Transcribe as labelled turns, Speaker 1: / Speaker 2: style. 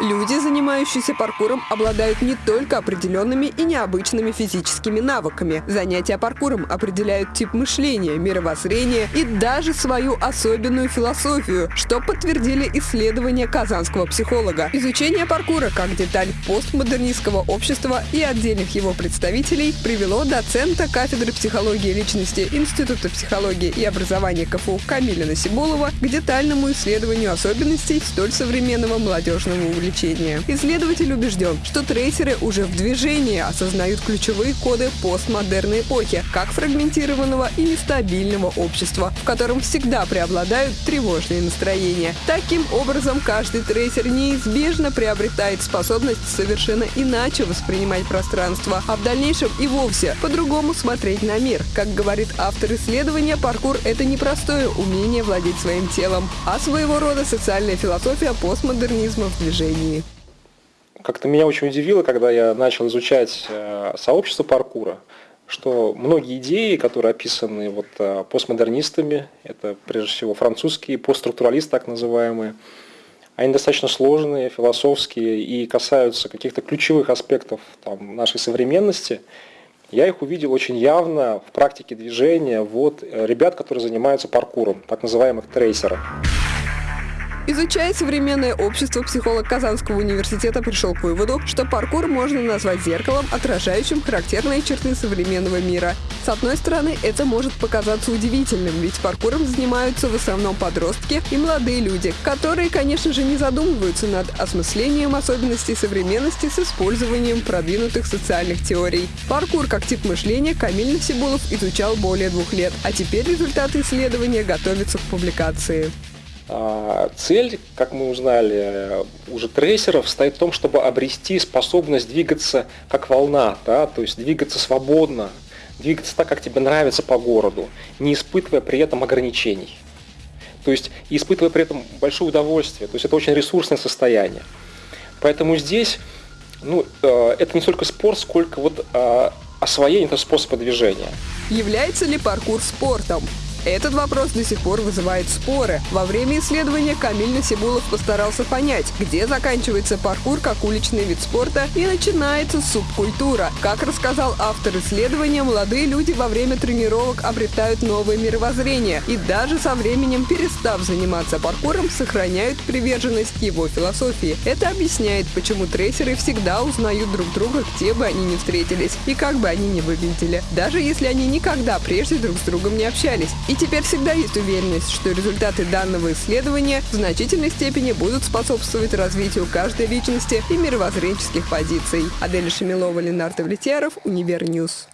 Speaker 1: Люди, занимающиеся паркуром, обладают не только определенными и необычными физическими навыками. Занятия паркуром определяют тип мышления, мировоззрение и даже свою особенную философию, что подтвердили исследования казанского психолога. Изучение паркура как деталь постмодернистского общества и отдельных его представителей привело доцента кафедры психологии личности Института психологии и образования КФУ Камиля Насибулова к детальному исследованию особенностей столь современного молодежного увлечения увлечения. Исследователь убежден, что трейсеры уже в движении осознают ключевые коды постмодерной эпохи, как фрагментированного и нестабильного общества, в котором всегда преобладают тревожные настроения. Таким образом, каждый трейсер неизбежно приобретает способность совершенно иначе воспринимать пространство, а в дальнейшем и вовсе по-другому смотреть на мир. Как говорит автор исследования, паркур — это непростое умение владеть своим телом, а своего рода социальная философия постмодернизма в движении движении.
Speaker 2: Как-то меня очень удивило, когда я начал изучать э, сообщество паркура, что многие идеи, которые описаны вот э, постмодернистами, это прежде всего французские постструктуралисты так называемые, они достаточно сложные, философские и касаются каких-то ключевых аспектов там, нашей современности. Я их увидел очень явно в практике движения вот э, ребят, которые занимаются паркуром, так называемых трейсеров.
Speaker 1: Изучая современное общество, психолог Казанского университета пришел к выводу, что паркур можно назвать зеркалом, отражающим характерные черты современного мира. С одной стороны, это может показаться удивительным, ведь паркуром занимаются в основном подростки и молодые люди, которые, конечно же, не задумываются над осмыслением особенностей современности с использованием продвинутых социальных теорий. Паркур как тип мышления Камиль Насибулов изучал более двух лет, а теперь результаты исследования готовятся к публикации.
Speaker 2: А, цель, как мы узнали, уже трейсеров стоит в том, чтобы обрести способность двигаться как волна, да, то есть двигаться свободно, двигаться так, как тебе нравится по городу, не испытывая при этом ограничений. То есть испытывая при этом большое удовольствие. То есть это очень ресурсное состояние. Поэтому здесь ну, э, это не столько спорт, сколько вот э, освоение этого способа движения.
Speaker 1: Является ли паркур спортом? Этот вопрос до сих пор вызывает споры. Во время исследования Камиль Насибулов постарался понять, где заканчивается паркур как уличный вид спорта и начинается субкультура. Как рассказал автор исследования, молодые люди во время тренировок обретают новое мировоззрение и даже со временем, перестав заниматься паркуром, сохраняют приверженность его философии. Это объясняет, почему трейсеры всегда узнают друг друга, где бы они ни встретились и как бы они ни выглядели, даже если они никогда прежде друг с другом не общались. И теперь всегда есть уверенность, что результаты данного исследования в значительной степени будут способствовать развитию каждой личности и мировоззренческих позиций. Адель Шамилова, Ленар Довлетьяров, Универ News.